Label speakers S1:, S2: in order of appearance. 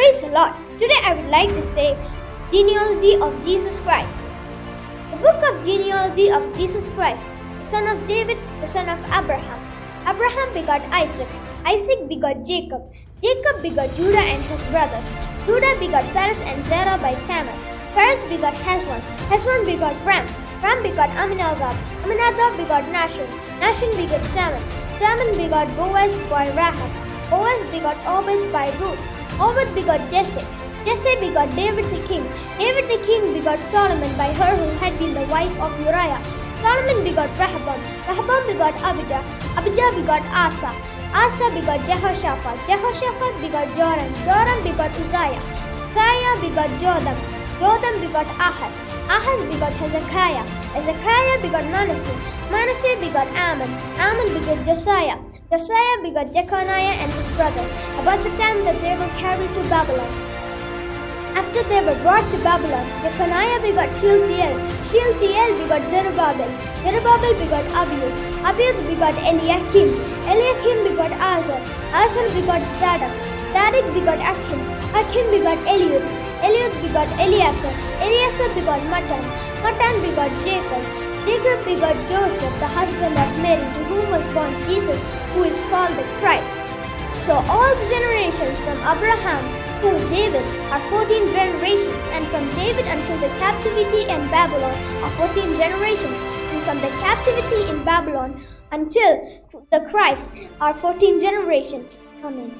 S1: Praise the Lord. Today I would like to say genealogy of Jesus Christ. The book of genealogy of Jesus Christ, the son of David, the son of Abraham. Abraham begot Isaac. Isaac begot Jacob. Jacob begot Judah and his brothers. Judah begot Perez and Zerah by Tamar. Perez begot Hezron. Hezron begot Ram. Ram begot Aminadab. Aminadab begot Nahshon. Nahshon begot Salmon. Salmon begot Boaz by Rahab. Boaz begot Obed by Ruth. Obed begot Jesse. Jesse begot David the king. David the king begot Solomon by her who had been the wife of Uriah. Solomon begot Rehoboam. Rehoboam begot Abijah. Abijah begot Asa. Asa begot Jehoshaphat. Jehoshaphat begot Joram. Joram begot Uzziah. Uzziah begot Jotham. Jotham begot Ahaz. Ahaz begot Hezekiah. Hezekiah begot Manasseh. Manasseh begot Amon. Amon begot Josiah. Josiah begot Jeconiah and his brothers about the time that they were carried to Babylon. After they were brought to Babylon, Jeconiah begot Shealtiel. Shealtiel begot Zerubbabel. Zerubbabel begot Abiud. Abiud begot Eliakim. Eliakim begot Azor. Azor begot Zadok. Zadok begot Achim. Achim begot Eliud. Eliud begot Eleazar. Eleazar begot Matthan. Matthan begot Jacob. Jacob begot Joseph, the husband of Mary, to whom was born Jesus, who is called the Christ. So all the generations from Abraham to David are 14 generations, and from David until the captivity in Babylon are 14 generations, and from the captivity in Babylon until the Christ are 14 generations. Amen.